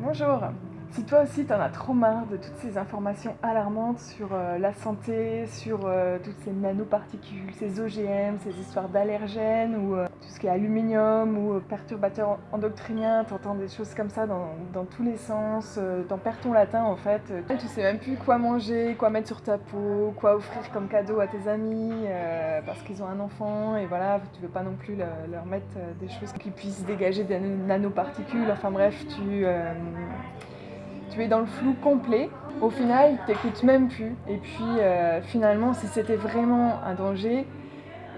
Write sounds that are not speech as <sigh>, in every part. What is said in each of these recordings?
Bonjour. Si toi aussi t'en as trop marre de toutes ces informations alarmantes sur euh, la santé, sur euh, toutes ces nanoparticules, ces OGM, ces histoires d'allergènes ou euh, tout ce qui est aluminium ou perturbateurs endocriniens, t'entends des choses comme ça dans, dans tous les sens, t'en perds ton latin en fait, tu sais même plus quoi manger, quoi mettre sur ta peau, quoi offrir comme cadeau à tes amis parce qu'ils ont un enfant et voilà, tu veux pas non plus leur mettre des choses qui puissent dégager des nanoparticules, enfin bref, tu tu es dans le flou complet. Au final, t'écoutes même plus. Et puis euh, finalement, si c'était vraiment un danger,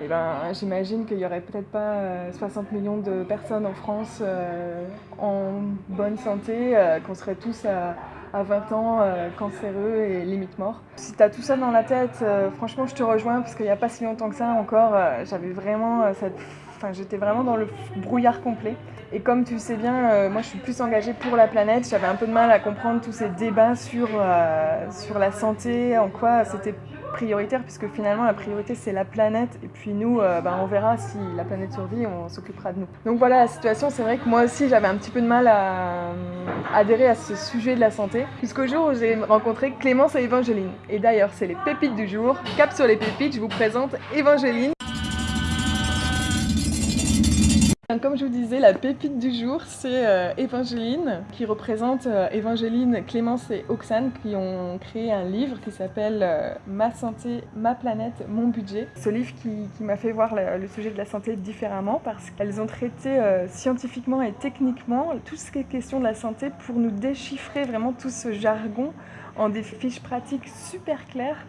eh ben, j'imagine qu'il n'y aurait peut-être pas 60 euh, millions de personnes en France euh, en bonne santé, qu'on serait tous à, 20 ans cancéreux et limite morts. Si tu as tout ça dans la tête, franchement, je te rejoins parce qu'il n'y a pas si longtemps que ça encore, j'avais vraiment cette Enfin, j'étais vraiment dans le brouillard complet. Et comme tu sais bien, euh, moi je suis plus engagée pour la planète. J'avais un peu de mal à comprendre tous ces débats sur, euh, sur la santé, en quoi c'était puisque finalement la priorité c'est la planète. Et puis nous, euh, ben, on verra si la planète survit, on s'occupera de nous. Donc voilà la situation. C'est vrai que moi aussi j'avais un petit peu de mal à adhérer à ce sujet de la santé. Jusqu'au jour où j'ai rencontré Clémence et Évangéline. Et d'ailleurs, c'est les pépites du jour. Cap sur les pépites, je vous présente Évangéline. Comme je vous disais, la pépite du jour, c'est euh, qui représente euh, Clémence et Oxane, qui ont créé un livre qui s'appelle euh, Ma santé, ma planète, mon budget. Ce livre qui, m'a fait voir le, sujet de la santé différemment, parce qu'elles ont traité scientifiquement et techniquement tout ce qui est question de la santé pour nous déchiffrer vraiment tout ce jargon en des fiches pratiques super claires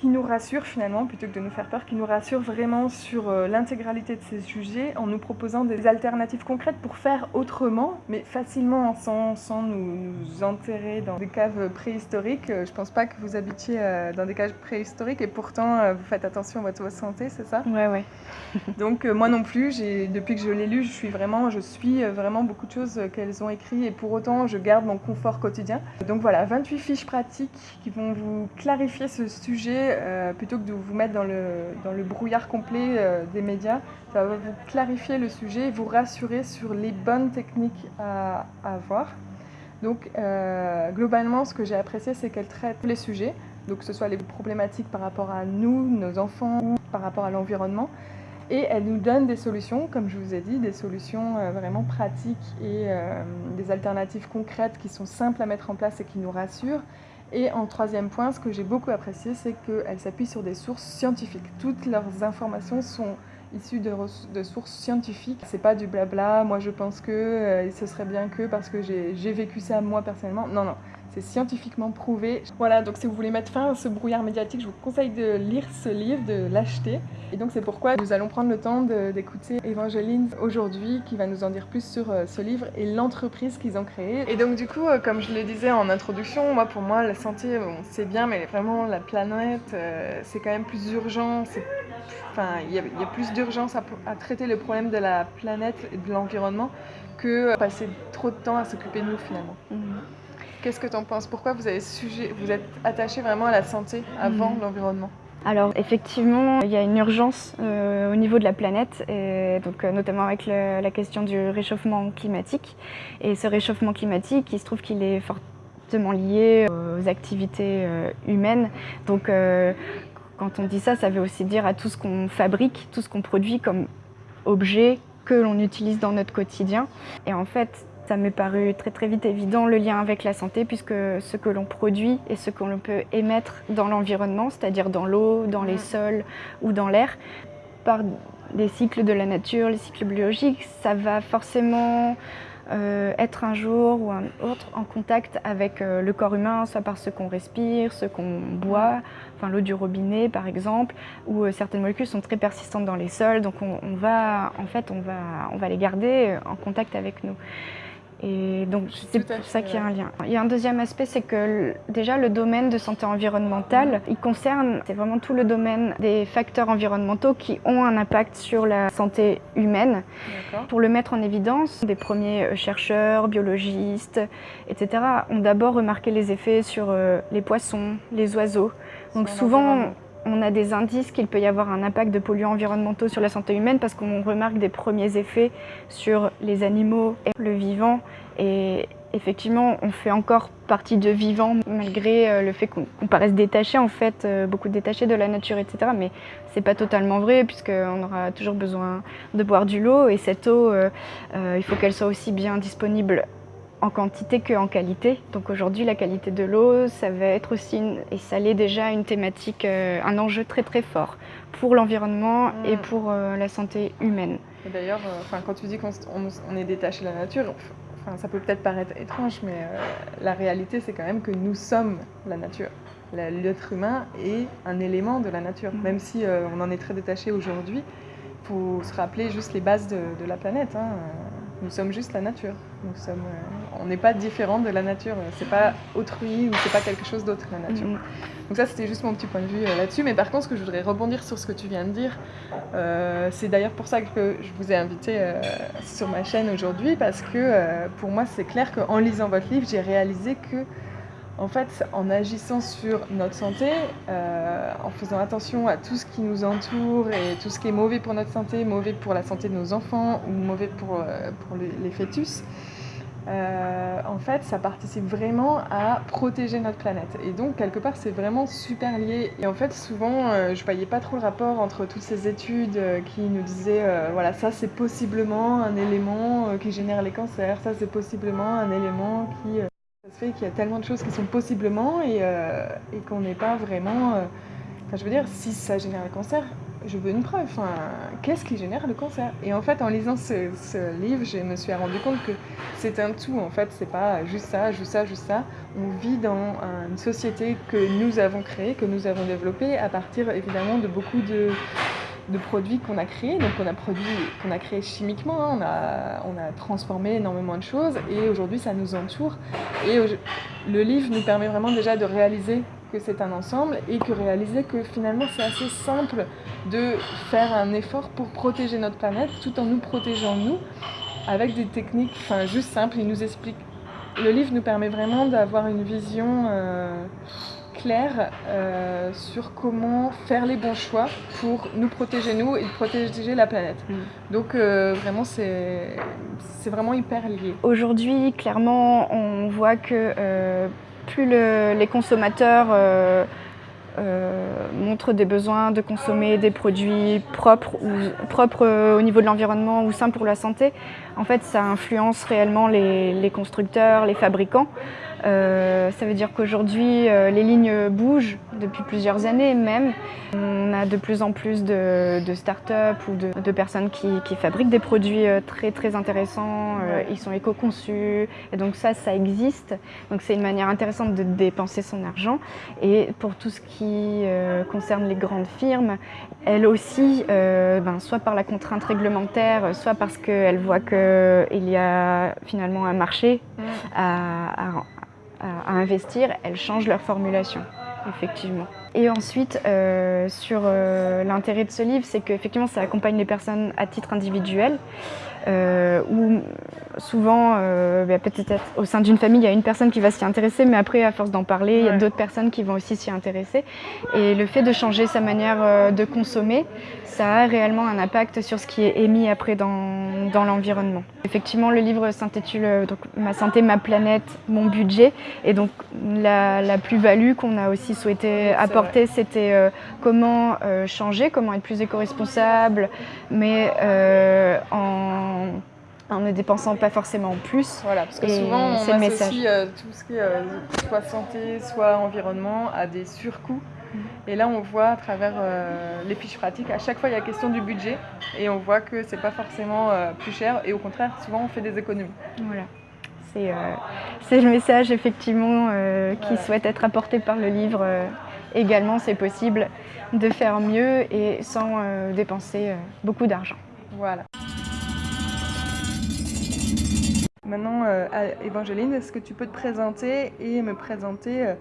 qui nous rassure finalement, plutôt que de nous faire peur, qui nous rassure vraiment sur euh, l'intégralité de ces sujets en nous proposant des alternatives concrètes pour faire autrement, mais facilement sans, sans nous, enterrer dans des caves préhistoriques. Euh, je pense pas que vous habitiez euh, dans des caves préhistoriques et pourtant vous faites attention à votre santé, c'est ça? Ouais, ouais. <laughs> Donc moi non plus, depuis que je l'ai lu, je suis vraiment, je suis vraiment beaucoup de choses qu'elles ont écrites et pour autant je garde mon confort quotidien. Donc voilà, 28 fiches pratiques qui vont vous clarifier ce sujet euh, plutôt que de vous mettre dans le, dans le brouillard complet euh, des médias. Ça va vous clarifier le sujet et vous rassurer sur les bonnes techniques à, avoir. Donc euh, globalement, ce que j'ai apprécié, c'est qu'elle traite tous les sujets, donc que ce soit les problématiques par rapport à nous, nos enfants, par rapport à l'environnement. Et elle nous donne des solutions, comme je vous ai dit, des solutions vraiment pratiques et des alternatives concrètes qui sont simples à mettre en place et qui nous rassurent. Et en troisième point, ce que j'ai beaucoup apprécié, c'est qu'elle s'appuie sur des sources scientifiques. Toutes leurs informations sont issues de, sources scientifiques. C'est pas du blabla, moi je pense que, euh, ce serait bien que, parce que j'ai vécu ça moi personnellement. Non, non, c'est scientifiquement prouvé. Voilà, donc si vous voulez mettre fin à ce brouillard médiatique, je vous conseille de lire ce livre, de l'acheter. Et donc c'est pourquoi nous allons prendre le temps d'écouter Evangeline aujourd'hui, qui va nous en dire plus sur euh, ce livre et l'entreprise qu'ils ont créée. Et donc du coup, euh, comme je le disais en introduction, moi pour moi la santé, c'est bien, mais vraiment la planète, c'est quand même plus urgent. Enfin, il y, a plus d'urgence à, traiter le problème de la planète et de l'environnement que passer trop de temps à s'occuper de nous finalement. Mhm. Qu'est-ce que tu en penses? Pourquoi vous, avez sujet, vous êtes attaché vraiment à la santé avant hmm. l'environnement? Alors effectivement, il y a une urgence euh, au niveau de la planète, et donc, euh, notamment avec la question du réchauffement climatique. Et ce réchauffement climatique, il se trouve qu'il est fortement lié aux activités euh, humaines. Donc quand on dit ça, ça veut aussi dire à tout ce qu'on fabrique, tout ce qu'on produit comme objet que l'on utilise dans notre quotidien. Et en fait, ça m'est paru très très vite évident le lien avec la santé puisque ce que l'on produit et ce que l'on peut émettre dans l'environnement, c'est-à-dire dans l'eau, dans les mm. sols ou dans l'air, par les cycles de la nature, les cycles biologiques, ça va forcément euh, être un jour ou un autre en contact avec euh, le corps humain, soit par ce qu'on respire, ce qu'on boit, enfin l'eau du robinet par exemple, où euh, certaines molécules sont très persistantes dans les sols, donc on, on, va, en fait, on va, on va les garder en contact avec nous. Et donc c'est pour ça qu'il y a un lien. Il y a un deuxième aspect, c'est que déjà le domaine de santé environnementale, il concerne, c'est vraiment tout le domaine des facteurs environnementaux qui ont un impact sur la santé humaine. Pour le mettre en évidence, des premiers euh, chercheurs, biologistes, etc. ont d'abord remarqué les effets sur euh, les poissons, les oiseaux. Donc souvent, on a des indices qu'il peut y avoir un impact de polluants environnementaux sur la santé humaine parce qu'on remarque des premiers effets sur les animaux et le vivant. Et, effectivement, on fait encore partie de vivant malgré euh, le fait qu'on paraisse détaché, en fait, euh, beaucoup détaché de la nature, etc. Mais c'est pas totalement vrai puisqu'on aura toujours besoin de boire du l'eau et cette eau, euh, il faut qu'elle soit aussi bien disponible en quantité qu'en qualité. Donc aujourd'hui, la qualité de l'eau, ça va être aussi, et ça l'est déjà, une thématique, un enjeu très très fort pour l'environnement et mm. pour la santé humaine. D'ailleurs, quand tu dis qu'on est détaché de la nature, ça peut peut-être paraître étrange, mais euh, la réalité, c'est quand même que nous sommes la nature. L'être humain est un élément de la nature, mm. même si euh, on en est très détaché aujourd'hui. Il faut se rappeler juste les bases de, la planète. Hein. Nous sommes juste la nature. Nous sommes, euh, on n'est pas différent de la nature. C'est pas autrui ou c'est pas quelque chose d'autre la nature. Mm. Donc ça, c'était juste mon petit point de vue euh, là-dessus. Mais par contre, ce que je voudrais rebondir sur ce que tu viens de dire, euh, c'est d'ailleurs pour ça que je vous ai invité sur ma chaîne aujourd'hui parce que pour moi, c'est clair qu'en lisant votre livre, j'ai réalisé que en fait, en agissant sur notre santé, euh, en faisant attention à tout ce qui nous entoure et tout ce qui est mauvais pour notre santé, mauvais pour la santé de nos enfants ou mauvais pour, euh, pour les, fœtus, euh, en fait, ça participe vraiment à protéger notre planète. Et donc, quelque part, c'est vraiment super lié. Et en fait, souvent, je voyais pas trop le rapport entre toutes ces études qui nous disaient, voilà, ça c'est possiblement un élément qui génère les cancers, ça c'est possiblement un élément qui ça se fait qu'il y a tellement de choses qui sont possiblement et, euh, et qu'on n'est pas vraiment... Euh, enfin, je veux dire, si ça génère le cancer, je veux une preuve. Enfin, qu'est-ce qui génère le cancer? Et en fait, en lisant ce, livre, je me suis rendu compte que c'est un tout. En fait, c'est pas juste ça, juste ça, juste ça. On vit dans une société que nous avons créée, que nous avons développée à partir évidemment de beaucoup de de produits qu'on a créés, donc on a produit, qu'on a créé chimiquement, hein. on, a, on a transformé énormément de choses et aujourd'hui ça nous entoure. Et le livre nous permet vraiment déjà de réaliser que c'est un ensemble et que réaliser que finalement c'est assez simple de faire un effort pour protéger notre planète tout en nous protégeant nous avec des techniques enfin, juste simples. Il nous explique. Le livre nous permet vraiment d'avoir une vision. Euh, clair euh, sur comment faire les bons choix pour nous protéger nous et protéger la planète. Mm. Donc euh, vraiment c'est vraiment hyper lié. Aujourd'hui clairement on voit que euh, plus les consommateurs montrent des besoins de consommer des produits propres, ou, propres au niveau de l'environnement ou sains pour la santé, en fait ça influence réellement les constructeurs, les fabricants. Euh, ça veut dire qu'aujourd'hui, euh, les lignes bougent depuis plusieurs années même. On a de plus en plus de, start-up ou de, personnes qui, fabriquent des produits euh, très très intéressants. ils sont éco-conçus et donc ça, ça existe. Donc c'est une manière intéressante de dépenser son argent. Et pour tout ce qui concerne les grandes firmes, elles aussi, ben, soit par la contrainte réglementaire, soit parce qu'elles voient qu'il y a finalement un marché mm. à à, investir, elles changent leur formulation, effectivement. Et ensuite, euh, sur euh, l'intérêt de ce livre, c'est qu'effectivement, ça accompagne les personnes à titre individuel, où souvent, bah, peut-être au sein d'une famille, il y a une personne qui va s'y intéresser, mais après, à force d'en parler, il y a d'autres personnes qui vont aussi s'y intéresser. Et le fait de changer sa manière de consommer, ça a réellement un impact sur ce qui est émis après dans, dans l'environnement. Effectivement, le livre s'intitule euh, Ma santé, ma planète, mon budget. Et donc la, la plus-value qu'on a aussi souhaité apporter, c'était euh, comment euh, changer, comment être plus éco-responsable, mais en en ne dépensant pas forcément plus. Voilà, parce que souvent on associe tout ce qui est soit santé, soit environnement à des surcoûts et là, on voit à travers euh, les fiches pratiques, à chaque fois, il y a question du budget et on voit que c'est pas forcément euh, plus cher et au contraire, souvent, on fait des économies. Voilà. C'est euh, le message, effectivement, qui souhaite être apporté par le livre. également, c'est possible de faire mieux et sans dépenser beaucoup d'argent. Voilà. Maintenant, Evangeline, est-ce que tu peux te présenter et me présenter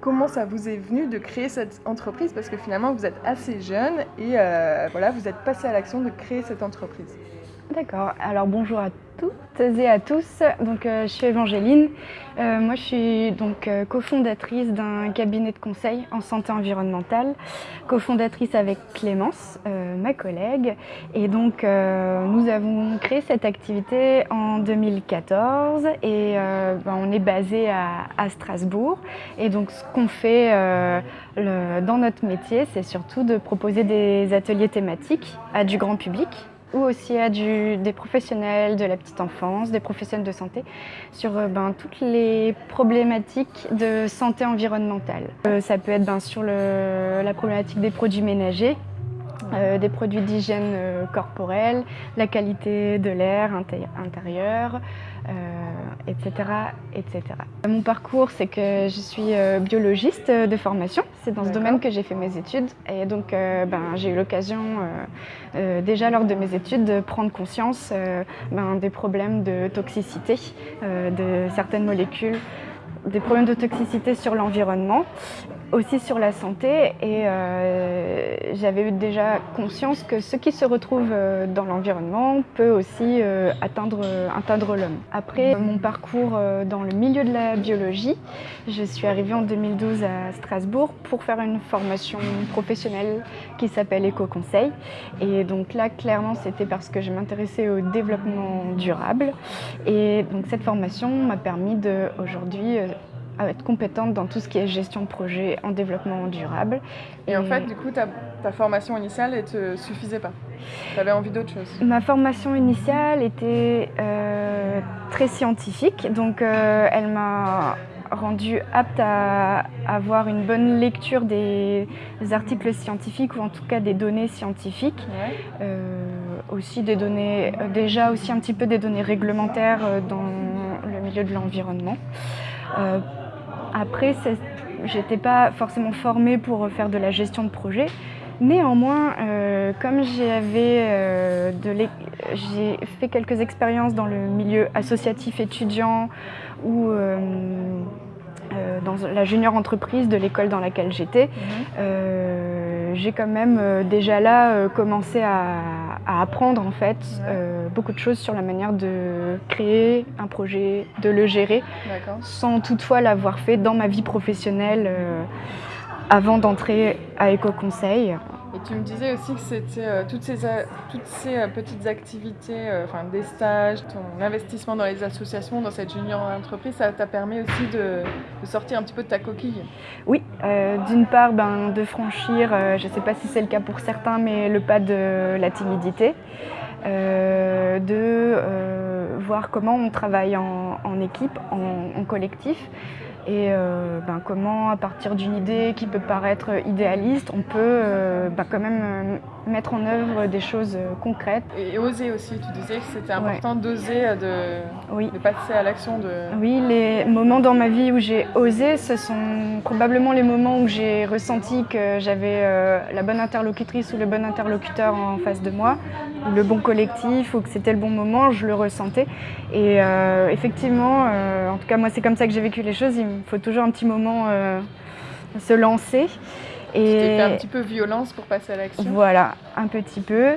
comment ça vous est venu de créer cette entreprise? Parce que finalement, vous êtes assez jeune et euh, voilà, vous êtes passé à l'action de créer cette entreprise. D'accord. Alors bonjour à toutes et à tous. Donc euh, je suis Évangéline. Euh, moi je suis donc euh, cofondatrice d'un cabinet de conseil en santé environnementale, cofondatrice avec Clémence, ma collègue. Et donc nous avons créé cette activité en 2014 et ben, on est basé à, Strasbourg. Et donc ce qu'on fait dans notre métier, c'est surtout de proposer des ateliers thématiques à du grand public ou aussi à des professionnels de la petite enfance, des professionnels de santé, sur euh, ben, toutes les problématiques de santé environnementale. Euh, ça peut être ben, sur la problématique des produits ménagers, euh, des produits d'hygiène corporelle, la qualité de l'air intérieur, etc., etc. Mon parcours, c'est que je suis biologiste de formation. C'est dans ce domaine que j'ai fait mes études. Et donc, ben, j'ai eu l'occasion euh, déjà lors de mes études de prendre conscience euh, ben, des problèmes de toxicité euh, de certaines molécules des problèmes de toxicité sur l'environnement, aussi sur la santé. Et euh, j'avais déjà conscience que ce qui se retrouve euh, dans l'environnement peut aussi euh, atteindre, atteindre l'homme. Après mon parcours dans le milieu de la biologie, je suis arrivée en 2012 à Strasbourg pour faire une formation professionnelle qui s'appelle Éco-Conseil. Et donc là, clairement, c'était parce que je m'intéressais au développement durable. Et donc cette formation m'a permis de aujourd'hui à être compétente dans tout ce qui est gestion de projet en développement durable. Et, en fait, du coup, ta, ta formation initiale, elle te suffisait pas Tu avais envie d'autre chose Ma formation initiale était euh, très scientifique, donc euh, elle m'a rendu apte à avoir une bonne lecture des articles scientifiques ou en tout cas des données scientifiques. Euh, aussi des données, déjà aussi un petit peu des données réglementaires dans le milieu de l'environnement. Après, j'étais pas forcément formée pour faire de la gestion de projet. Néanmoins, euh, comme euh, j'ai fait quelques expériences dans le milieu associatif étudiant ou euh, dans la junior entreprise de l'école dans laquelle j'étais, mhm j'ai quand même déjà là commencé à, apprendre en fait euh, beaucoup de choses sur la manière de créer un projet, de le gérer, sans toutefois l'avoir fait dans ma vie professionnelle avant d'entrer à Éco-Conseil. Et tu me disais aussi que c'était euh, toutes ces, toutes ces euh, petites activités, euh, des stages, ton investissement dans les associations, dans cette junior entreprise, ça t'a permis aussi de, sortir un petit peu de ta coquille. Oui, d'une part ben, de franchir, je ne sais pas si c'est le cas pour certains, mais le pas de la timidité. de voir comment on travaille en, équipe, en collectif et euh, ben, comment, à partir d'une idée qui peut paraître idéaliste, on peut euh, ben, quand même euh, mettre en œuvre des choses concrètes. Et oser aussi, tu disais que c'était important d'oser, de, de, passer à l'action. De... Oui, les moments dans ma vie où j'ai osé, ce sont probablement les moments où j'ai ressenti que j'avais la bonne interlocutrice ou le bon interlocuteur en face de moi, ou le bon collectif, ou que c'était le bon moment, je le ressentais. Et effectivement, en tout cas moi c'est comme ça que j'ai vécu les choses, il faut toujours un petit moment euh, se lancer. Et un petit peu violence pour passer à l'action. Voilà, un petit peu.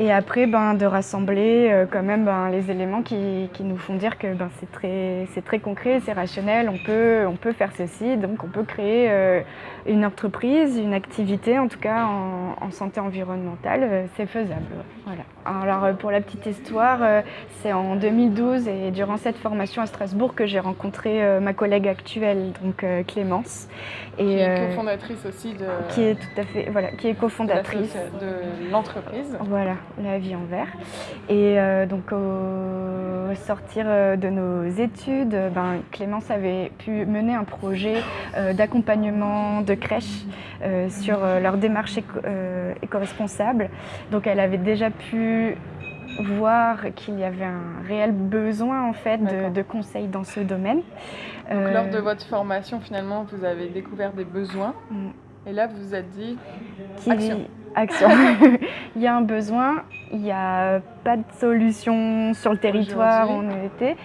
Et après, ben, de rassembler euh, quand même ben, les éléments qui, qui, nous font dire que ben, c'est très, très concret, c'est rationnel, on peut, on peut faire ceci, donc on peut créer euh, une entreprise, une activité, en tout cas en, en santé environnementale, euh, c'est faisable. Voilà. Alors pour la petite histoire, c'est en 2012 et durant cette formation à Strasbourg que j'ai rencontré ma collègue actuelle, donc Clémence. Et, qui est cofondatrice aussi de... Qui est tout à fait, voilà, qui est cofondatrice de l'entreprise. Voilà la vie en vert. Et euh, donc au sortir euh, de nos études, ben, Clémence avait pu mener un projet euh, d'accompagnement de crèche sur leur démarche éco-responsable. donc elle avait déjà pu voir qu'il y avait un réel besoin en fait de, conseils dans ce domaine. Donc, lors de votre formation, finalement, vous avez découvert des besoins. Mm. Et là, vous vous êtes dit, action action. <laughs> il y a un besoin, il n'y a pas de solution sur le territoire où on était,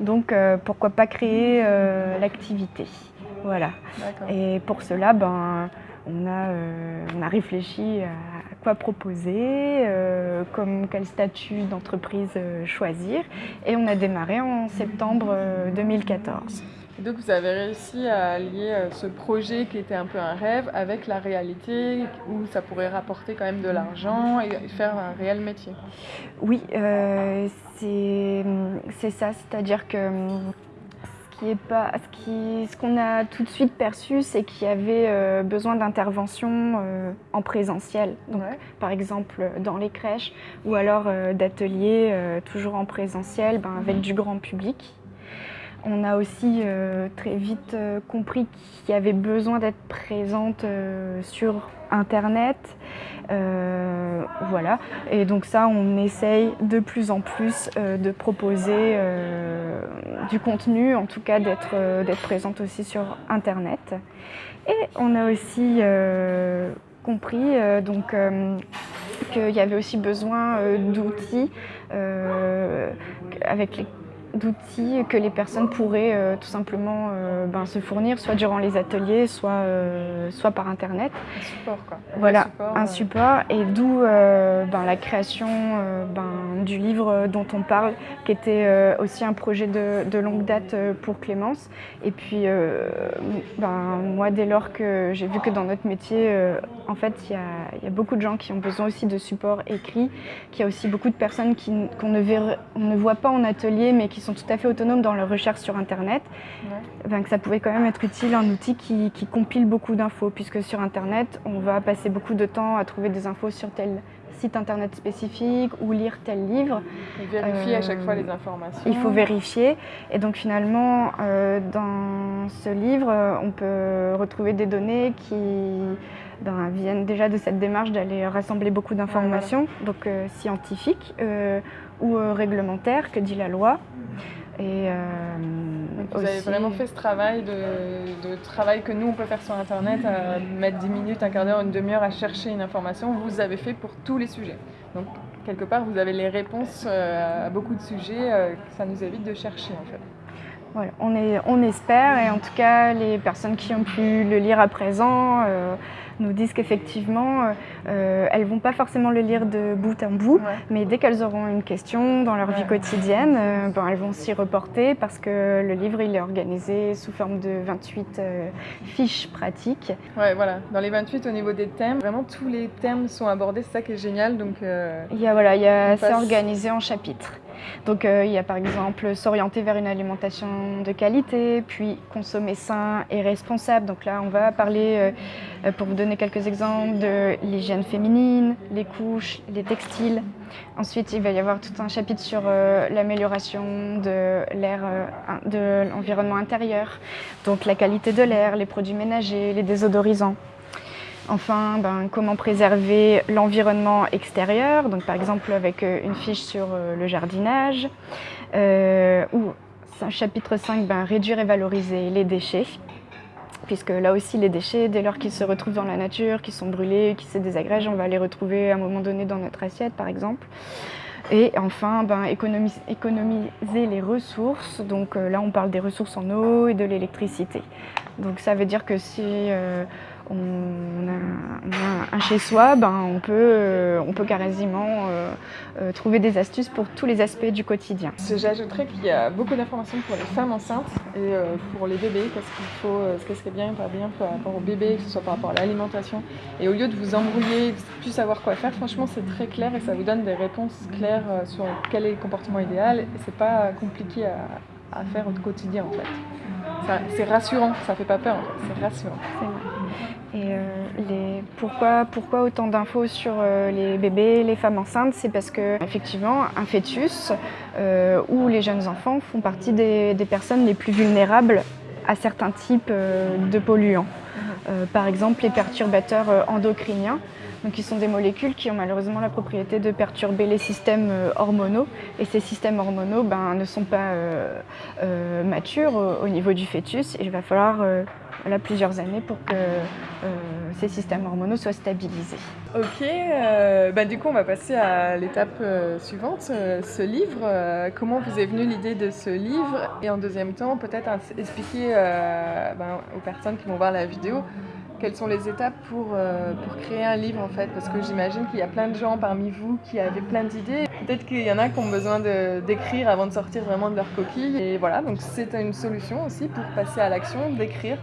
donc euh, pourquoi pas créer euh, l'activité. Voilà. Et pour cela, ben, on, a, on a réfléchi à quoi proposer, comme quel statut d'entreprise choisir. Et on a démarré en septembre 2014. Donc vous avez réussi à lier euh, ce projet qui était un peu un rêve avec la réalité où ça pourrait rapporter quand même de l'argent et faire un réel métier. Oui, euh, c'est ça, c'est-à-dire que ce qui est pas, ce qu'on a tout de suite perçu, c'est qu'il y avait euh, besoin d'intervention en présentiel, donc par exemple dans les crèches ou alors d'ateliers toujours en présentiel, ben, avec du grand public. On a aussi euh, très vite euh, compris qu'il y avait besoin d'être présente euh, sur Internet. voilà. Et donc ça, on essaye de plus en plus de proposer du contenu, en tout cas d'être présente aussi sur Internet. Et on a aussi compris donc qu'il y avait aussi besoin d'outils avec les d'outils que les personnes pourraient euh, tout simplement euh, ben, se fournir, soit durant les ateliers, soit, euh, soit par Internet. Un support, quoi. Voilà, un support. Et d'où ben, la création ben, du livre dont on parle, qui était aussi un projet de, longue date pour Clémence. Et puis, ben, moi, dès lors que j'ai vu que dans notre métier, en fait, il y, y a, beaucoup de gens qui ont besoin aussi de support écrit, qu'il y a aussi beaucoup de personnes qu'on ne, ne voit pas en atelier, mais qui sont tout à fait autonomes dans leur recherche sur Internet, ben, que ça pouvait quand même être utile, un outil qui, compile beaucoup d'infos, puisque sur Internet, on va passer beaucoup de temps à trouver des infos sur tel site internet spécifique ou lire tel livre. Et vérifier à chaque fois les informations. Il faut vérifier. Et donc finalement, euh, dans ce livre, on peut retrouver des données qui ben, viennent déjà de cette démarche d'aller rassembler beaucoup d'informations, donc euh, scientifiques euh, ou réglementaires, que dit la loi. Et euh, vous avez vraiment fait ce travail de, travail que nous on peut faire sur internet, à mettre 10 minutes, un quart d'heure, une demi-heure à chercher une information, vous avez fait pour tous les sujets. Donc quelque part vous avez les réponses euh, à beaucoup de sujets, euh, ça nous évite de chercher en fait. Voilà, on, est, on espère et en tout cas les personnes qui ont pu le lire à présent nous disent qu'effectivement, euh, euh, elles ne vont pas forcément le lire de bout en bout, mais dès qu'elles auront une question dans leur vie quotidienne, euh, ben, elles vont s'y reporter parce que le livre il est organisé sous forme de 28 fiches pratiques. Ouais, voilà. Dans les 28, au niveau des thèmes, vraiment tous les thèmes sont abordés, c'est ça qui est génial. Donc, il y a, voilà, il y a, c'est organisé en chapitres. Donc euh, il y a par exemple s'orienter vers une alimentation de qualité, puis consommer sain et responsable. Donc là on va parler, euh, pour vous donner quelques exemples, de l'hygiène féminine, les couches, les textiles. Ensuite il va y avoir tout un chapitre sur euh, l'amélioration de l'air, de l'environnement intérieur, donc la qualité de l'air, les produits ménagers, les désodorisants. Enfin, ben, comment préserver l'environnement extérieur, donc par exemple avec euh, une fiche sur euh, le jardinage, euh, ou chapitre 5, ben, réduire et valoriser les déchets, puisque là aussi les déchets, dès lors qu'ils se retrouvent dans la nature, qu'ils sont brûlés, qu'ils se désagrègent, on va les retrouver à un moment donné dans notre assiette par exemple. Et enfin, ben, économiser, les ressources. Donc là, on parle des ressources en eau et de l'électricité. Donc ça veut dire que si on a, un chez-soi, ben, on, peut, euh, on peut carrément euh, euh, trouver des astuces pour tous les aspects du quotidien. J'ajouterais qu'il y a beaucoup d'informations pour les femmes enceintes et pour les bébés, qu'est-ce qu'il faut, ce qui serait bien, pas bien par rapport aux bébés, que ce soit par rapport à l'alimentation. Et au lieu de vous embrouiller, de plus savoir quoi faire, franchement c'est très clair et ça vous donne des réponses claires sur quel est le comportement idéal et c'est pas compliqué à, à faire au quotidien en fait. C'est rassurant, ça fait pas peur, c'est rassurant. Et euh, les, pourquoi, pourquoi autant d'infos sur euh, les bébés, les femmes enceintes? C'est parce que effectivement, un fœtus euh, ou les jeunes enfants font partie des, personnes les plus vulnérables à certains types de polluants. par exemple, les perturbateurs endocriniens. Donc qui sont des molécules qui ont malheureusement la propriété de perturber les systèmes hormonaux. Et ces systèmes hormonaux ben, ne sont pas matures au, niveau du fœtus. Et il va falloir plusieurs années pour que ces systèmes hormonaux soient stabilisés. Ok, bah, du coup on va passer à l'étape suivante, ce livre. comment vous est venue l'idée de ce livre? Et en deuxième temps, peut-être expliquer ben, aux personnes qui vont voir la vidéo quelles sont les étapes pour, euh, pour créer un livre en fait? Parce que j'imagine qu'il y a plein de gens parmi vous qui avaient plein d'idées. Peut-être qu'il y en a qui ont besoin d'écrire avant de sortir vraiment de leur coquille. Et voilà, donc c'est une solution aussi pour passer à l'action, d'écrire.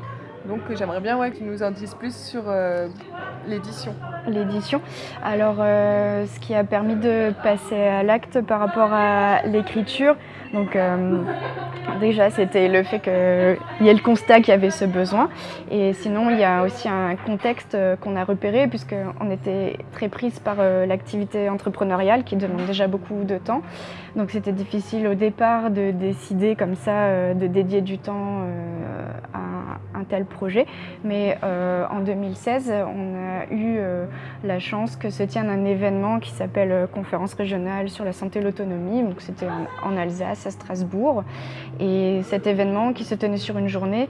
Donc j'aimerais bien ouais, nous en dises plus sur euh, l'édition. L'édition. Alors euh, ce qui a permis de passer à l'acte par rapport à l'écriture, donc euh, déjà c'était le fait qu'il y ait le constat qu'il y avait ce besoin. Et sinon il y a aussi un contexte qu'on a repéré puisqu'on était très prise par l'activité entrepreneuriale qui demande déjà beaucoup de temps. Donc c'était difficile au départ de décider comme ça de dédier du temps à un tel projet. Mais euh, en 2016, on a eu euh, la chance que se tienne un événement qui s'appelle euh, Conférence régionale sur la santé et l'autonomie. Donc c'était en, Alsace, à Strasbourg. Et cet événement qui se tenait sur une journée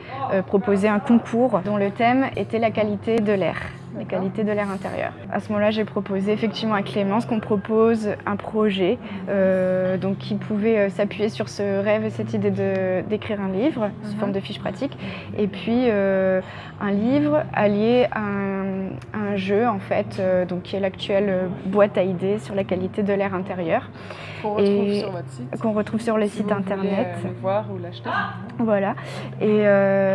proposait un concours dont le thème était la qualité de l'air les qualités de l'air intérieur. À ce moment-là, j'ai proposé effectivement à Clémence qu'on propose un projet euh, donc qui pouvait euh, s'appuyer sur ce rêve et cette idée d'écrire un livre sous forme de fiche pratique et puis euh, un livre allié à un, jeu en fait donc qui est l'actuelle boîte à idées sur la qualité de l'air intérieur qu'on retrouve sur votre site qu'on retrouve sur le site internet. le voir ou l'acheter. Voilà. Et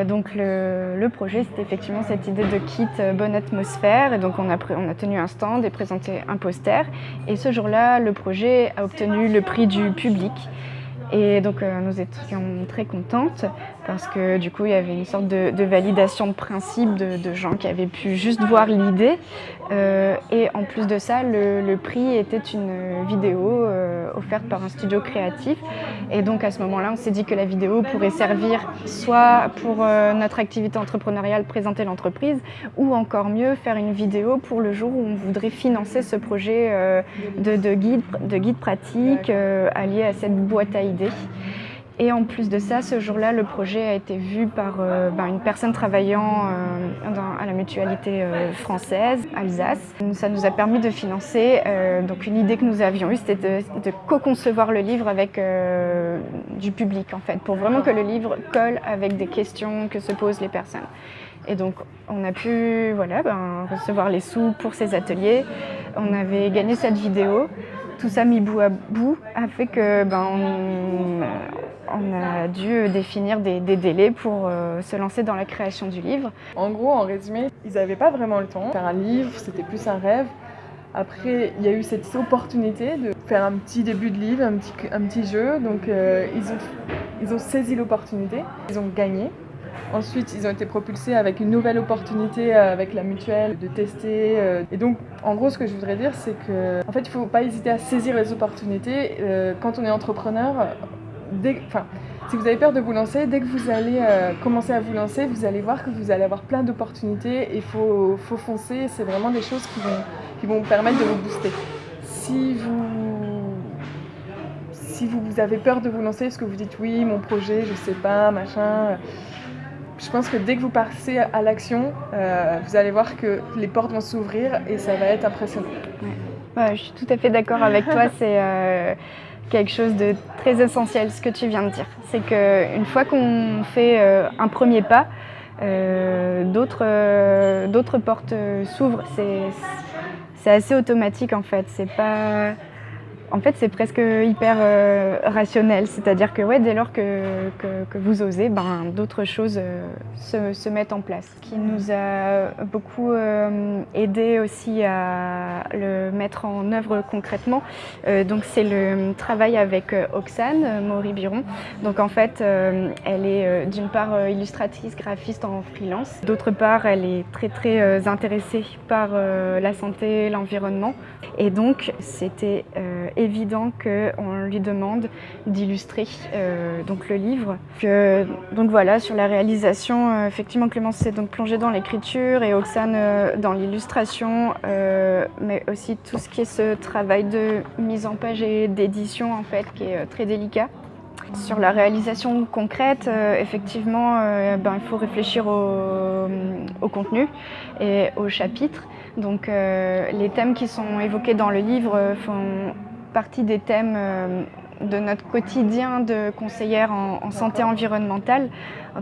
donc le, le projet c'était effectivement cette idée de kit bonne atmosphère. Et donc on a, on a tenu un stand et présenté un poster. Et ce jour-là, le projet a obtenu le prix du public. Et donc euh, nous étions très contentes parce que du coup il y avait une sorte de, validation de principe de, gens qui avaient pu juste voir l'idée. Euh, et en plus de ça, le, prix était une vidéo euh, offerte par un studio créatif. Et donc à ce moment-là, on s'est dit que la vidéo pourrait servir soit pour notre activité entrepreneuriale, présenter l'entreprise, ou encore mieux, faire une vidéo pour le jour où on voudrait financer ce projet de, guide, de guide pratique allié à cette boîte à idées et en plus de ça, ce jour-là, le projet a été vu par euh, ben, une personne travaillant euh, à la mutualité euh, française, Alsace. Ça nous a permis de financer, donc une idée que nous avions eue, c'était de, co-concevoir le livre avec du public, en fait, pour vraiment que le livre colle avec des questions que se posent les personnes. Et donc, on a pu voilà, ben, recevoir les sous pour ces ateliers. On avait gagné cette vidéo tout ça mis bout à bout a fait que ben, on, a dû définir des, délais pour euh, se lancer dans la création du livre. En gros, en résumé, ils n'avaient pas vraiment le temps. Faire un livre, c'était plus un rêve. Après, il y a eu cette opportunité de faire un petit début de livre, un petit, jeu. Donc, euh, ils, ont, ils ont saisi l'opportunité, ils ont gagné. Ensuite, ils ont été propulsés avec une nouvelle opportunité euh, avec la mutuelle de tester. Euh. Et donc, en gros, ce que je voudrais dire, c'est que, en fait, il ne faut pas hésiter à saisir les opportunités. Euh, quand on est entrepreneur, dès, enfin, si vous avez peur de vous lancer, dès que vous allez commencer à vous lancer, vous allez voir que vous allez avoir plein d'opportunités et il faut, faut, foncer. C'est vraiment des choses qui vont, qui vont vous permettre de vous booster. Si vous, si vous avez peur de vous lancer, parce que vous dites oui, mon projet, je sais pas, machin je pense que dès que vous passez à l'action, euh, vous allez voir que les portes vont s'ouvrir et ça va être impressionnant. je suis tout à fait d'accord avec toi. <laughs> C'est euh, quelque chose de très essentiel ce que tu viens de dire. C'est qu'une fois qu'on fait euh, un premier pas, d'autres portes s'ouvrent. C'est assez automatique en fait. C'est pas en fait, c'est presque hyper euh, rationnel. C'est-à-dire que ouais, dès lors que, que, vous osez, ben, d'autres choses euh, se, se, mettent en place. Ce qui nous a beaucoup euh, aidé aussi à le mettre en œuvre concrètement, donc c'est le travail avec Oxane Maury-Biron. Donc en fait, elle est d'une part illustratrice, graphiste en freelance. D'autre part, elle est très très intéressée par la santé, l'environnement. Et donc, c'était évident qu'on lui demande d'illustrer donc le livre. donc voilà, sur la réalisation, effectivement Clémence s'est donc plongée dans l'écriture et Oxane dans l'illustration, mais aussi tout ce qui est ce travail de mise en page et d'édition en fait qui est très délicat. Sur la réalisation concrète, euh, effectivement, euh, ben, il faut réfléchir au, contenu et au chapitre. Donc euh, les thèmes qui sont évoqués dans le livre font partie des thèmes de notre quotidien de conseillère en, santé environnementale.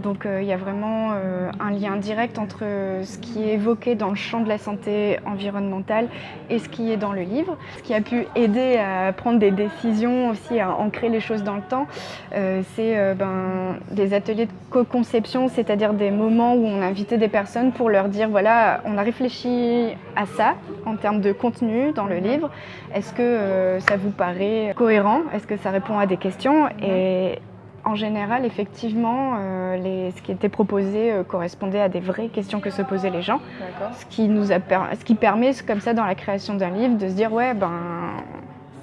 Donc euh, il y a vraiment euh, un lien direct entre ce qui est évoqué dans le champ de la santé environnementale et ce qui est dans le livre. Ce qui a pu aider à prendre des décisions aussi, à ancrer les choses dans le temps, euh, c'est ben, des ateliers de co-conception, c'est-à-dire des moments où on invitait des personnes pour leur dire voilà, on a réfléchi à ça en termes de contenu dans le livre. Est-ce que ça vous paraît cohérent? Est-ce que ça répond à des questions? En général, effectivement, euh, les, ce qui était proposé euh, correspondait à des vraies questions que se posaient les gens. Ce qui, nous a ce qui permet, comme ça, dans la création d'un livre, de se dire, ouais, ben,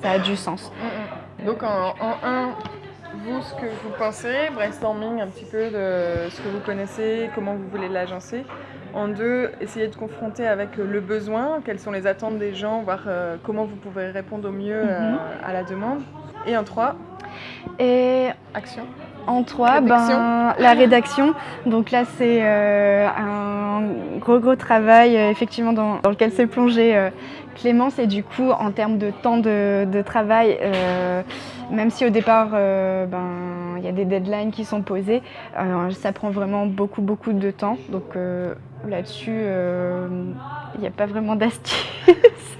ça a du sens. Mm, mm. Donc, en, un, vous, ce que vous pensez, brainstorming un petit peu de ce que vous connaissez, comment vous voulez l'agencer. En deux, essayer de confronter avec le besoin, quelles sont les attentes des gens, voir euh, comment vous pouvez répondre au mieux mm-hmm. à la demande. Et en trois, et action. En trois, ben, la rédaction. Donc là, c'est euh, un gros gros travail euh, effectivement dans, lequel s'est plongé euh, Clémence et du coup en termes de temps de, travail, même si au départ ben, il y a des deadlines qui sont posées, ça prend vraiment beaucoup beaucoup de temps. Donc là-dessus, il n'y a pas vraiment d'astuce.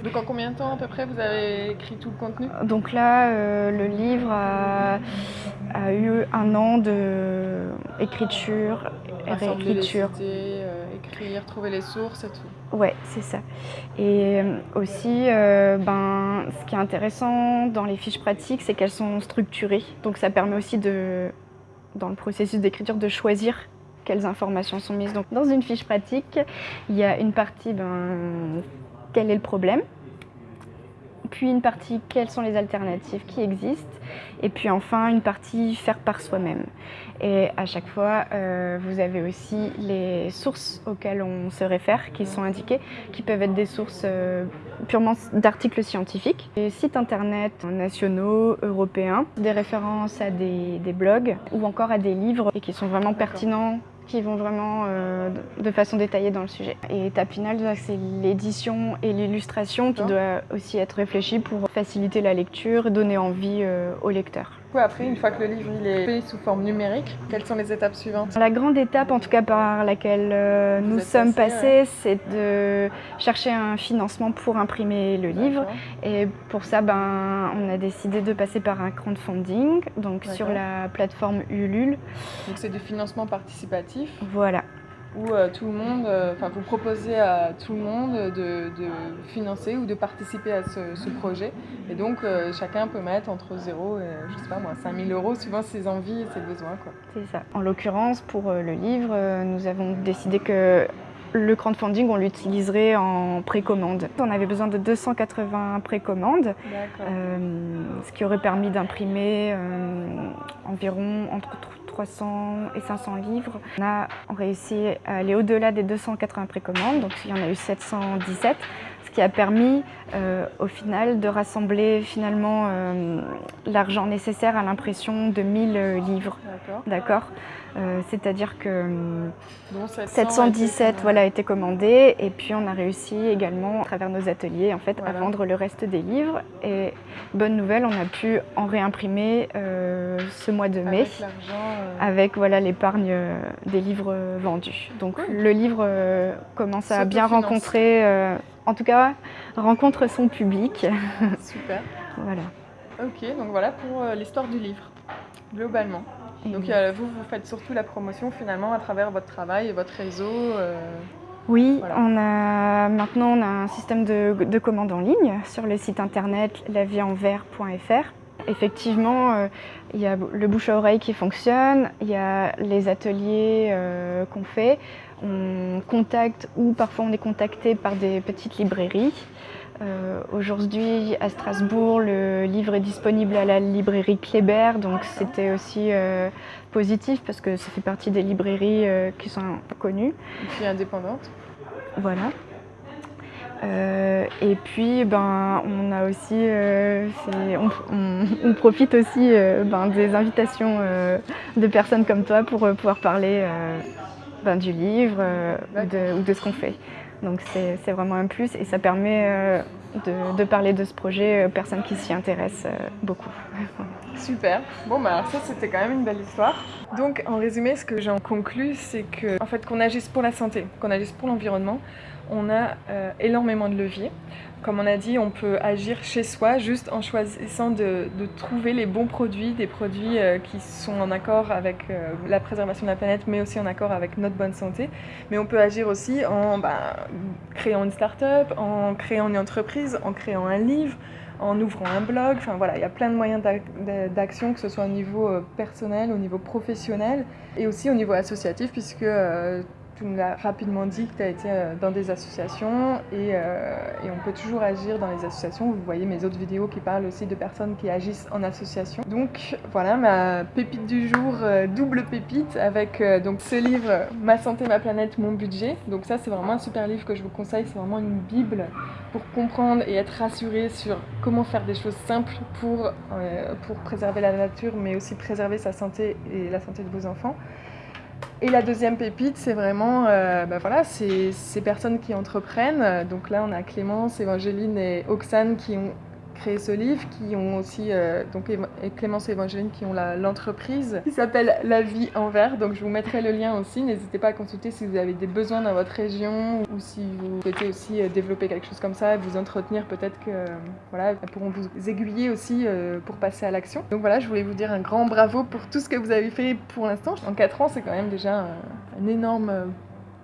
Donc en combien de temps à peu près vous avez écrit tout le contenu? Donc là, euh, le livre a, eu un an d'écriture, réécriture. Euh, écrire, trouver les sources et tout. Ouais, c'est ça. Et euh, aussi, ben, ce qui est intéressant dans les fiches pratiques, c'est qu'elles sont structurées. Donc ça permet aussi de, dans le processus d'écriture de choisir quelles informations sont mises. Donc, dans une fiche pratique, il y a une partie ben, quel est le problème, puis une partie quelles sont les alternatives qui existent, et puis enfin une partie faire par soi-même. Et à chaque fois, euh, vous avez aussi les sources auxquelles on se réfère qui sont indiquées, qui peuvent être des sources euh, purement d'articles scientifiques, des sites internet nationaux, européens, des références à des, des blogs ou encore à des livres et qui sont vraiment pertinents qui vont vraiment euh, de façon détaillée dans le sujet. Et étape finale, c'est l'édition et l'illustration qui doit aussi être réfléchie pour faciliter la lecture, donner envie euh, au lecteur après, une fois que le livre il est fait sous forme numérique, quelles sont les étapes suivantes? La grande étape, en tout cas par laquelle euh, nous sommes passés, c'est de chercher un financement pour imprimer le livre. Et pour ça, ben, on a décidé de passer par un crowdfunding, donc sur la plateforme Ulule. Donc c'est du financement participatif. Voilà où euh, tout le monde, euh, enfin vous proposez à tout le monde de, financer ou de participer à ce, projet. Et donc euh, chacun peut mettre entre 0 et je sais pas moi 5000 euros suivant ses envies et ses besoins. C'est ça. En l'occurrence pour le livre, nous avons décidé que le crowdfunding, on l'utiliserait en précommande. On avait besoin de 280 précommandes, ce qui aurait permis d'imprimer environ entre 300 et 500 livres. On a réussi à aller au-delà des 280 précommandes, donc il y en a eu 717, ce qui a permis euh, au final de rassembler finalement euh, l'argent nécessaire à l'impression de 1000 livres. D'accord. Euh, c'est-à-dire que 717 a été, voilà, a été commandé et puis on a réussi également à travers nos ateliers en fait, à vendre le reste des livres. Et bonne nouvelle, on a pu en réimprimer ce mois de mai avec, voilà l'épargne des livres vendus. Donc le livre commence à bien rencontrer en tout cas, rencontre son public. Super. <laughs> voilà. Ok, donc voilà pour euh, l'histoire du livre, globalement. Donc euh, vous, vous faites surtout la promotion finalement à travers votre travail et votre réseau euh, Oui, on a, maintenant on a un système de, de commande en ligne sur le site internet laviesenvers.fr. Effectivement, il y a le bouche à oreille qui fonctionne, il y a les ateliers qu'on fait, on contacte ou parfois on est contacté par des petites librairies Aujourd'hui, à Strasbourg, le livre est disponible à la librairie Kléber, donc c'était aussi positif parce que ça fait partie des librairies qui sont connues. Et puis indépendantes. Voilà. Euh, et puis, ben, on a aussi, euh, on, profite aussi euh, ben, des invitations de personnes comme toi pour pouvoir parler ben, du livre ou de, ce qu'on fait. Donc c'est vraiment un plus et ça permet de, parler de ce projet aux personnes qui s'y intéressent beaucoup. <laughs> Super. Bon bah ça c'était quand même une belle histoire. Donc en résumé ce que j'en conclus c'est que en fait qu'on agisse pour la santé, qu'on agisse pour l'environnement, on a euh, énormément de leviers. Comme on a dit, on peut agir chez soi juste en choisissant de, trouver les bons produits, des produits euh, qui sont en accord avec euh, la préservation de la planète, mais aussi en accord avec notre bonne santé. Mais on peut agir aussi en ben, créant une start-up, en créant une entreprise, en créant un livre, en ouvrant un blog. Enfin voilà, il y a plein de moyens d'action, que ce soit au niveau personnel, au niveau professionnel et aussi au niveau associatif, puisque tu nous l'as rapidement dit que tu as été euh, dans des associations euh, et, on peut toujours agir dans les associations. Vous voyez mes autres vidéos qui parlent aussi de personnes qui agissent en association. Donc voilà ma pépite du jour, euh, double pépite avec donc ce livre Ma santé, ma planète, mon budget. Donc ça c'est vraiment un super livre que je vous conseille, c'est vraiment une bible pour comprendre et être rassuré sur comment faire des choses simples pour, pour préserver la nature mais aussi préserver sa santé et la santé de vos enfants. Et la deuxième pépite, c'est vraiment euh, bah ces personnes qui entreprennent. Donc là, on a Clémence, Évangéline et Oxane qui ont créé ce livre, qui ont aussi, euh, donc Clémence et Evangeline, qui ont l'entreprise qui s'appelle La Vie en Vert. Donc je vous mettrai le lien aussi. N'hésitez pas à consulter si vous avez des besoins dans votre région ou si vous souhaitez aussi euh, développer quelque chose comme ça, vous entretenir. Peut-être que voilà, elles pourront vous aiguiller aussi euh, pour passer à l'action. Donc voilà, je voulais vous dire un grand bravo pour tout ce que vous avez fait pour l'instant. En 4 ans, c'est quand même déjà un énorme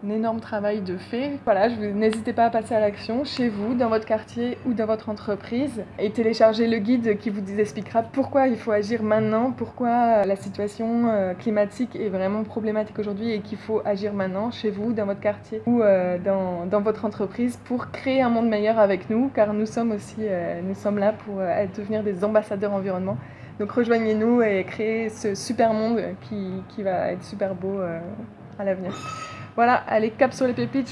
un énorme travail de fait. Voilà, n'hésitez pas à passer à l'action chez vous, dans votre quartier ou dans votre entreprise et télécharger le guide qui vous expliquera pourquoi il faut agir maintenant, pourquoi la situation euh, climatique est vraiment problématique aujourd'hui et qu'il faut agir maintenant chez vous, dans votre quartier ou euh, dans, dans, votre entreprise pour créer un monde meilleur avec nous car nous sommes aussi euh, nous sommes là pour devenir des ambassadeurs environnement. Donc rejoignez-nous et créez ce super monde qui, qui va être super beau à l'avenir. Voilà, allez, cap sur les pépites.